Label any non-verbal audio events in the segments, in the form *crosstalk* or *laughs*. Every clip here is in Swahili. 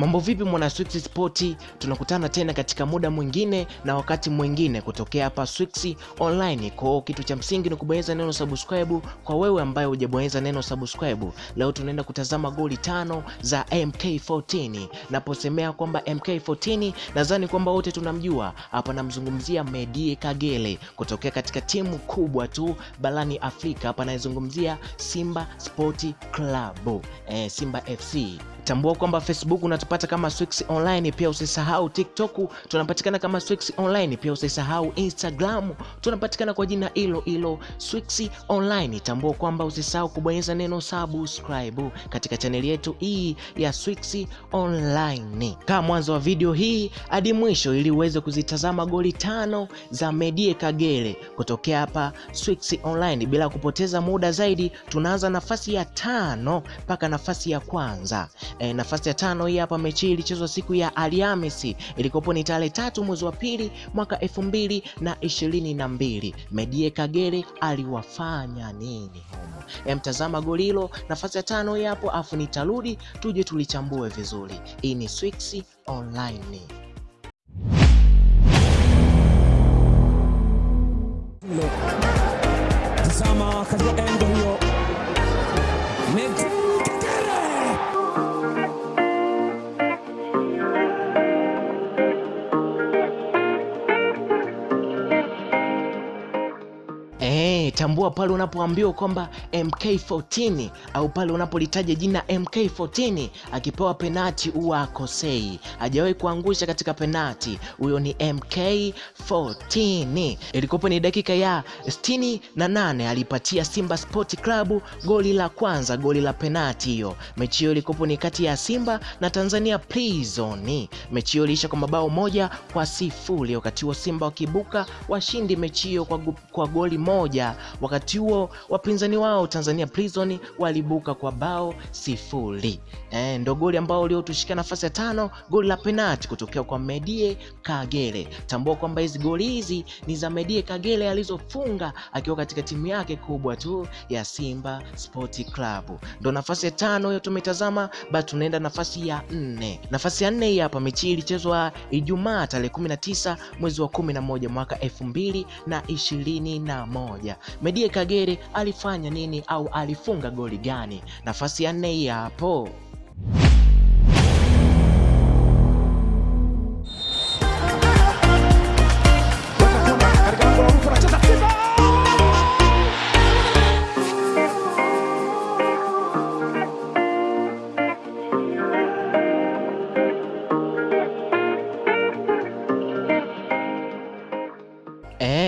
Mambo vipi mwana Swix Sport, tunakutana tena katika muda mwingine na wakati mwingine kutokea hapa Swix Online. Kwa kitu cha msingi ni kubonyeza neno subscribe kwa wewe ambaye hujabonyeza neno subscribe. Leo tunaenda kutazama goli tano za MK14. Naposemea kwamba MK14 nadhani kwamba wote tunamjua hapa, namzungumzia Medie kagele kutokea katika timu kubwa tu barani Afrika. Hapa naizungumzia Simba Sport Club, eh, Simba FC. Tambua kwamba Facebook unatupata kama Swix Online, pia usisahau TikTok tunapatikana kama Swix Online, pia usisahau Instagram tunapatikana kwa jina hilo hilo Swix Online. Tambua kwamba usisahau kubonyeza neno subscribe katika chaneli yetu hii ya Swix Online. Kaa mwanzo wa video hii hadi mwisho ili uweze kuzitazama goli tano za Medie Kagere kutokea hapa Swix Online. Bila kupoteza muda zaidi, tunaanza nafasi ya tano mpaka nafasi ya kwanza. E, nafasi ya tano hii hapa. Mechi ilichezwa siku ya Alhamisi, ilikopo ni tarehe tatu mwezi wa pili mwaka elfu mbili na ishirini na mbili. Medie Kagere aliwafanya nini humo? E, mtazama goli hilo, nafasi ya tano hii hapo, afu nitarudi tuje tulichambue vizuri. Hii ni Swix Online. Tazama Eh, tambua pale unapoambiwa kwamba MK14 au pale unapolitaja jina MK14 akipewa penati huwa akosei, hajawahi kuangusha katika penati. Huyo ni MK14. Ilikopo ni dakika ya 68 alipatia Simba Sport Club goli la kwanza, goli la penati hiyo. Mechi hiyo ilikopo ni kati ya Simba na Tanzania Prison. Mechi hiyo iliisha kwa mabao moja kwa sifuri, wakati huo Simba wakibuka washindi mechi hiyo kwa, kwa goli moja. Wakati huo wapinzani wao Tanzania Prison walibuka kwa bao sifuri. E, ndo goli ambao uliotushika nafasi ya tano, goli la penati kutokea kwa Medie Kagere. Tambua kwamba hizi goli hizi ni za Medie Kagere alizofunga akiwa katika timu yake kubwa tu ya Simba Sport Club. Ndo nafasi ya tano hiyo tumetazama, bado tunaenda nafasi ya nne. Nafasi ya nne hii hapa, mechi ilichezwa Ijumaa tarehe 19 mwezi wa 11 mwaka 2021. Medie Kagere alifanya nini au alifunga goli gani? Nafasi ya nne hapo.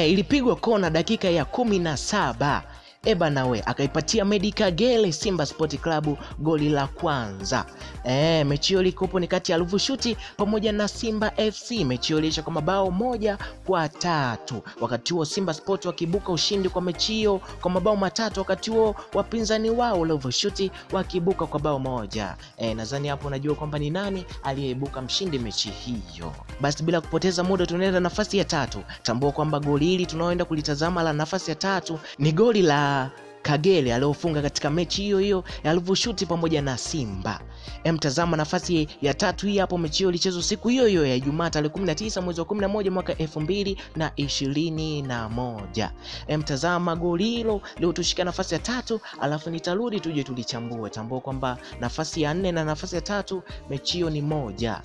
Ilipigwa kona dakika ya kumi na saba. Eba nawe akaipatia medica gele Simba Sport Club goli la kwanza. Eh, mechi hiyo likopo ni kati ya Ruvu Shuti pamoja na Simba FC. Mechi hiyo iliisha kwa mabao moja kwa tatu. Wakati huo Simba Sport wakibuka ushindi kwa mechi hiyo kwa mabao matatu, wakati huo wapinzani wao Ruvu Shuti wakibuka kwa bao moja. Eh, nadhani hapo unajua kwamba ni nani aliyeibuka mshindi mechi hiyo. Basi bila kupoteza muda tunaenda nafasi ya tatu. Tambua kwamba goli hili tunaoenda kulitazama la nafasi ya tatu ni goli la Kagere aliofunga katika mechi hiyo hiyo Ruvu pamoja na Simba. Emtazama nafasi ya tatu hii hapo. Mechi hiyo ilichezwa siku hiyo hiyo ya Ijumaa tarehe 19 mwezi wa 11 mwaka 2021. Emtazama goli hilo leo tushika nafasi ya tatu, alafu nitarudi tuje tulichambue. Tambua kwamba nafasi ya nne na nafasi ya tatu mechi hiyo ni moja.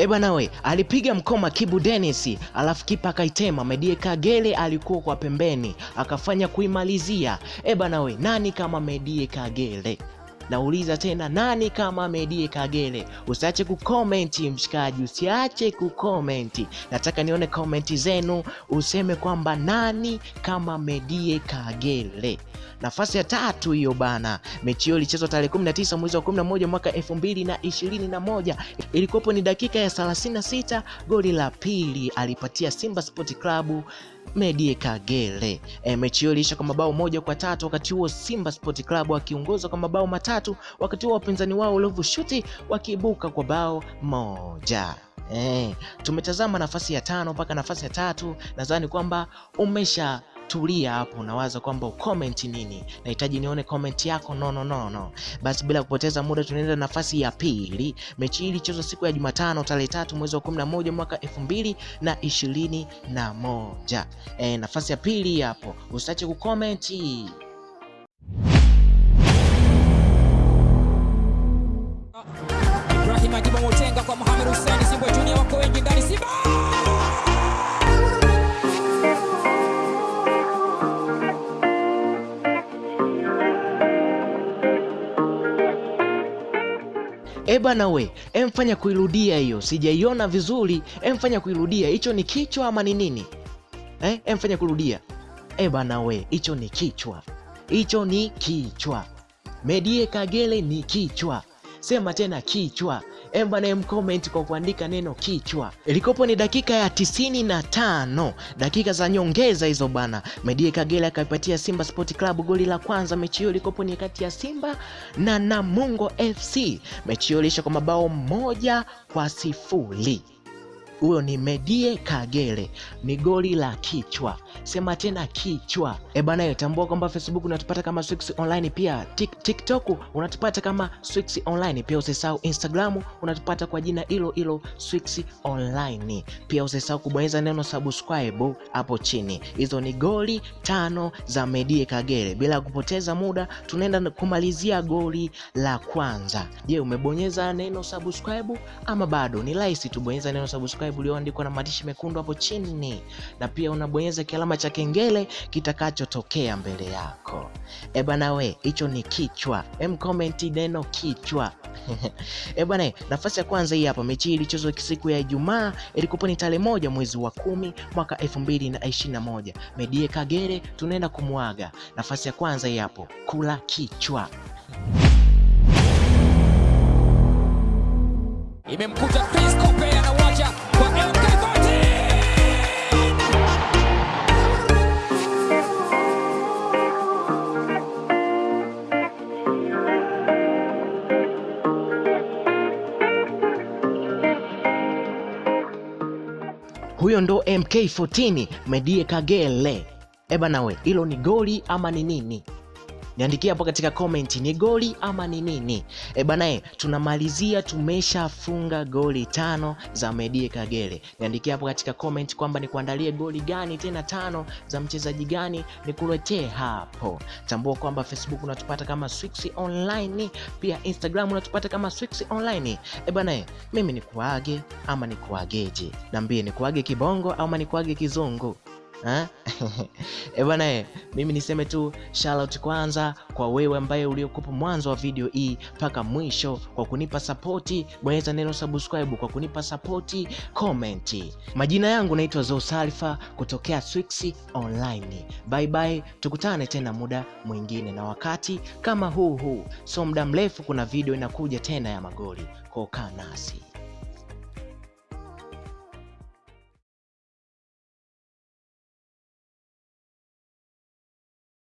E bwana we, alipiga mkoma Kibu Dennis, alafu kipa akaitema. Medie Kagere alikuwa kwa pembeni akafanya kuimalizia. ebanawe we, nani kama Medie Kagere? Nauliza tena, nani kama Medie Kagere? Usiache kukomenti mshikaji, usiache kukomenti. Nataka nione komenti zenu, useme kwamba nani kama Medie Kagere. Nafasi ya tatu hiyo bana. Mechi hiyo ilichezwa tarehe 19 mwezi wa 11 mwaka 2021. Ilikuwapo ni dakika ya 36. Goli la pili alipatia Simba Sport Club Medie Kagere. E, mechi hiyo iliisha kwa mabao moja kwa tatu, wakati huo Simba Sport Club akiongozwa kwa mabao matatu, wakati huo wapinzani wao Ruvu Shooting wakiibuka kwa bao moja. E, tumetazama nafasi ya tano mpaka nafasi ya tatu. Nadhani kwamba umesha tulia hapo, unawaza kwamba ucomment nini? Nahitaji nione comment yako. No, no, no, no. Basi bila kupoteza muda tunaenda nafasi ya pili. Mechi hii ilichezwa siku ya Jumatano tarehe tatu mwezi wa 11 mwaka elfu mbili na ishirini na moja. E, nafasi ya pili hapo, usiache kucomment. Motenga kwa Mohamed Hussein Simba Junior wako wengi ndani Simba. E bana we, emfanya kuirudia hiyo, sijaiona vizuri. Emfanya kuirudia, hicho ni kichwa ama ni nini eh? Emfanya kurudia. Ebana bana we, hicho ni kichwa, hicho ni kichwa. Medie Kagere ni kichwa. Sema tena kichwa. Emba na mcomment kwa kuandika neno kichwa. Ilikopo ni dakika ya tisini na tano, dakika za nyongeza hizo bana. Medie Kagere akaipatia Simba Sport Club goli la kwanza. Mechi hiyo ilikopo ni kati ya Simba na Namungo FC. Mechi hiyo ilisha kwa mabao moja kwa sifuri. Huyo ni Medie Kagere, ni goli la kichwa. Sema tena kichwa. E bana, tambua kwamba Facebook unatupata kama Swix Online, pia Tik- TikTok unatupata kama Swix Online, pia usisahau Instagram unatupata kwa jina hilo hilo Swix Online. Pia usisahau kubonyeza neno subscribe hapo chini. Hizo ni goli tano za Medie Kagere. Bila kupoteza muda, tunaenda kumalizia goli la kwanza. Je, umebonyeza neno subscribe ama bado? Ni rahisi tu, bonyeza neno subscribe ulioandikwa na maandishi mekundu hapo chini, na pia unabonyeza kialama cha kengele kitakachotokea mbele yako. Eh bana we, hicho ni kichwa. Em, comment neno kichwa. *laughs* eh bana, nafasi ya kwanza hii hapa. Mechi hii ilichezwa siku ya Ijumaa, ilikuwa ni tarehe moja mwezi wa kumi mwaka elfu mbili na ishirini na moja. Medie Kagere tunaenda kumwaga. Nafasi ya kwanza hii hapo, kula kichwa. Imemkuta Chris Kope Huyo ndo MK14 Medie Kagere. Eba nawe, hilo ni goli ama ni nini? Niandikia hapo katika comment, ni goli ama ni nini? E banae, tunamalizia tumeshafunga goli tano za Medie Kagere. Niandikia hapo katika comment kwamba nikuandalie goli gani tena tano za mchezaji gani nikuletee hapo. Tambua kwamba Facebook unatupata kama Swix Online, pia Instagram unatupata kama Swix Online. E banae, mimi nikuage ama nikuageje? Niambie, nikuage kibongo ama nikuage kizungu? E *laughs* bwana e, mimi niseme tu shout kwanza kwa wewe ambaye uliokupa mwanzo wa video hii mpaka mwisho kwa kunipa sapoti. Bonyeza neno subscribe kwa kunipa sapoti, comment. Majina yangu naitwa Zosalfa kutokea Swix Online. Bye bye, tukutane tena muda mwingine na wakati kama huu huu, so muda mrefu, kuna video inakuja tena ya magoli. kokaa kaa nasi.